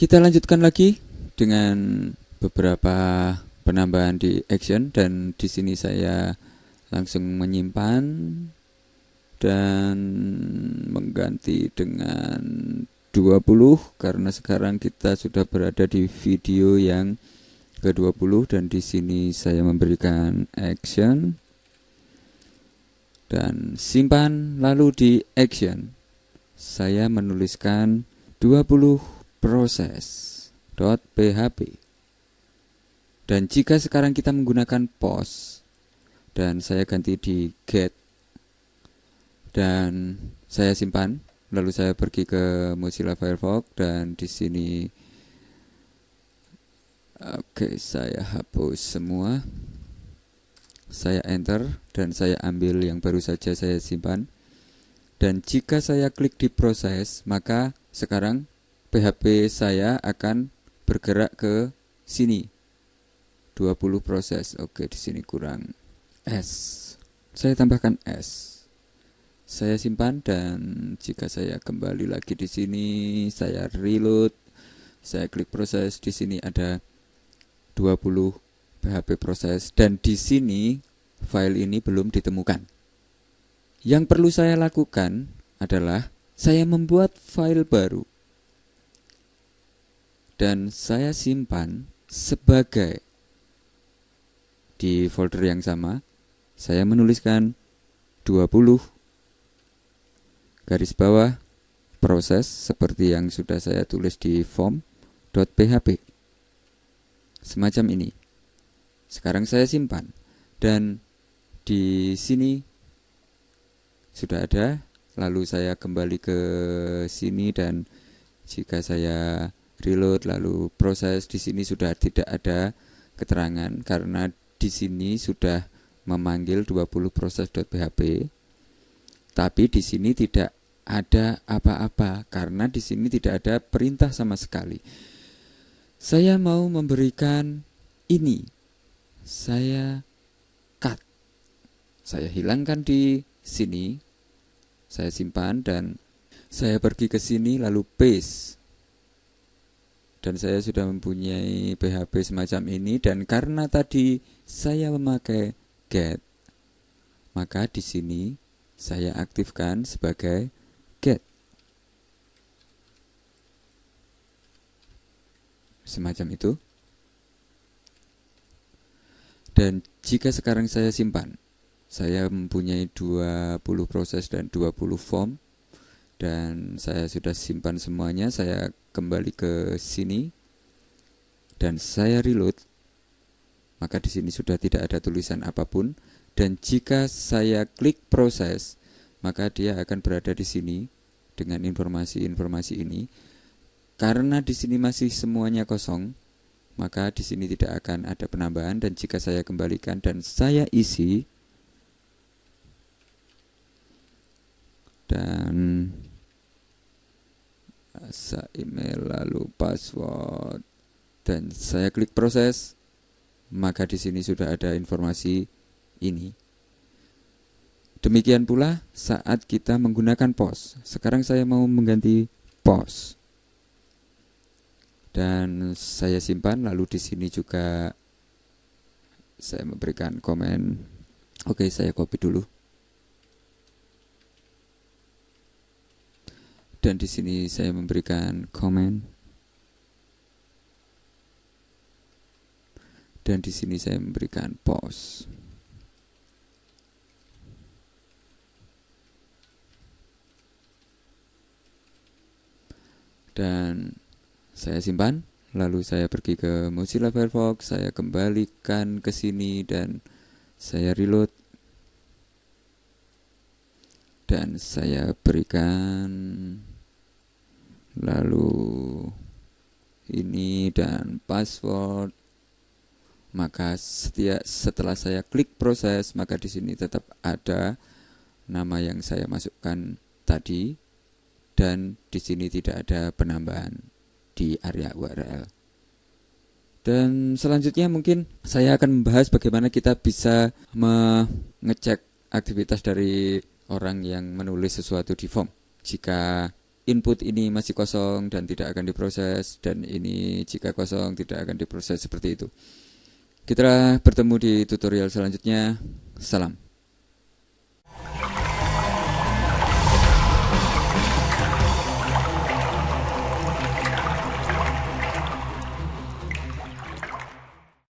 Kita lanjutkan lagi dengan beberapa penambahan di action dan di sini saya langsung menyimpan dan mengganti dengan 20 karena sekarang kita sudah berada di video yang ke-20 dan di sini saya memberikan action dan simpan lalu di action saya menuliskan 20 proses.php. Dan jika sekarang kita menggunakan post dan saya ganti di get dan saya simpan, lalu saya pergi ke Mozilla Firefox dan di sini Oke, saya hapus semua. Saya enter dan saya ambil yang baru saja saya simpan. Dan jika saya klik di proses, maka sekarang PHP saya akan bergerak ke sini. 20 proses. Oke, di sini kurang S. Saya tambahkan S. Saya simpan dan jika saya kembali lagi di sini, saya reload. Saya klik proses. Di sini ada 20 PHP proses. Dan di sini file ini belum ditemukan. Yang perlu saya lakukan adalah saya membuat file baru. Dan saya simpan sebagai di folder yang sama saya menuliskan 20 garis bawah proses seperti yang sudah saya tulis di form.php semacam ini sekarang saya simpan. Dan di sini sudah ada. Lalu saya kembali ke sini dan jika saya reload lalu proses di sini sudah tidak ada keterangan. Karena di sini sudah memanggil 20 proses.php tapi di sini tidak ada apa-apa. Karena di sini tidak ada perintah sama sekali. Saya mau memberikan ini. Saya cut. Saya hilangkan di sini. Saya simpan dan saya pergi ke sini lalu paste dan saya sudah mempunyai PHP semacam ini dan karena tadi saya memakai get maka di sini saya aktifkan sebagai get semacam itu dan jika sekarang saya simpan saya mempunyai 20 proses dan 20 form dan saya sudah simpan semuanya saya kembali ke sini dan saya reload maka di sini sudah tidak ada tulisan apa pun dan jika saya klik proses maka dia akan berada di sini dengan informasi-informasi ini. Karena di sini masih semuanya kosong maka di sini tidak akan ada penambahan dan jika saya kembalikan dan saya isi dan asa email lalu password dan saya klik proses maka di sini sudah ada informasi ini. Demikian pula saat kita menggunakan pos. Sekarang saya mau mengganti pos dan saya simpan lalu di sini juga saya memberikan komen. Oke saya copy dulu. Dan di sini saya memberikan komen. Dan di sini saya memberikan pause. Dan saya simpan lalu saya pergi ke Mozilla Firefox saya kembalikan ke sini dan saya reload. Dan saya berikan lalu ini dan password. Maka setiap setelah saya klik proses maka di sini tetap ada nama yang saya masukkan tadi dan di sini tidak ada penambahan di area URL. Dan selanjutnya mungkin saya akan membahas bagaimana kita bisa mengecek aktivitas dari orang yang menulis sesuatu di form. Jika input ini masih kosong dan tidak akan diproses dan ini jika kosong tidak akan diproses seperti itu. Kita bertemu di tutorial selanjutnya. Salam.